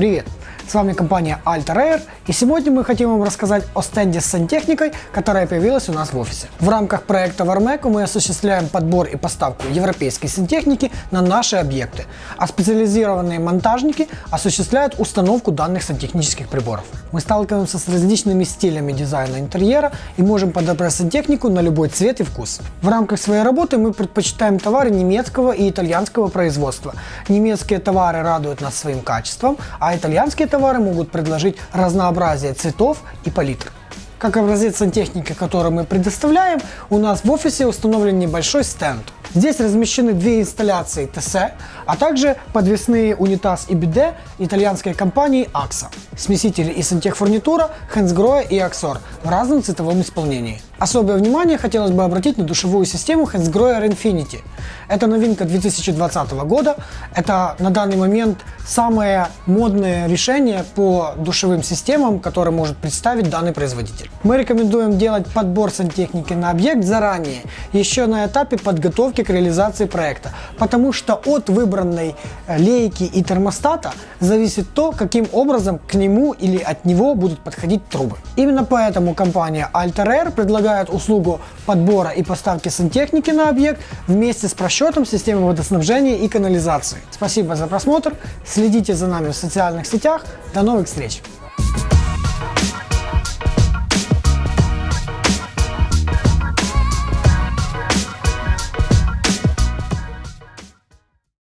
Привет! С вами компания Alter Air, и сегодня мы хотим вам рассказать о стенде с сантехникой, которая появилась у нас в офисе. В рамках проекта Warmec мы осуществляем подбор и поставку европейской сантехники на наши объекты, а специализированные монтажники осуществляют установку данных сантехнических приборов. Мы сталкиваемся с различными стилями дизайна интерьера и можем подобрать сантехнику на любой цвет и вкус. В рамках своей работы мы предпочитаем товары немецкого и итальянского производства. Немецкие товары радуют нас своим качеством, а итальянские товары товары могут предложить разнообразие цветов и палитр. Как образец сантехники, который мы предоставляем, у нас в офисе установлен небольшой стенд. Здесь размещены две инсталляции ТС, а также подвесные унитаз и биде итальянской компании AXA, смесители и сантехфурнитура Hensgrohe и Axor в разном цветовом исполнении. Особое внимание хотелось бы обратить на душевую систему Hansgrohe Infinity. Это новинка 2020 года. Это на данный момент самое модное решение по душевым системам, которое может представить данный производитель. Мы рекомендуем делать подбор сантехники на объект заранее, еще на этапе подготовки к реализации проекта, потому что от выбранной лейки и термостата зависит то, каким образом к нему или от него будут подходить трубы. Именно поэтому компания Alter Air предлагает предлагает услугу подбора и поставки сантехники на объект вместе с просчетом системы водоснабжения и канализации. Спасибо за просмотр, следите за нами в социальных сетях, до новых встреч!